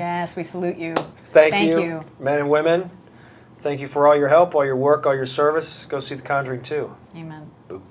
Yes, we salute you. Thank, Thank you, you. men and women. Thank you for all your help, all your work, all your service. Go see The Conjuring too. Amen. Boo.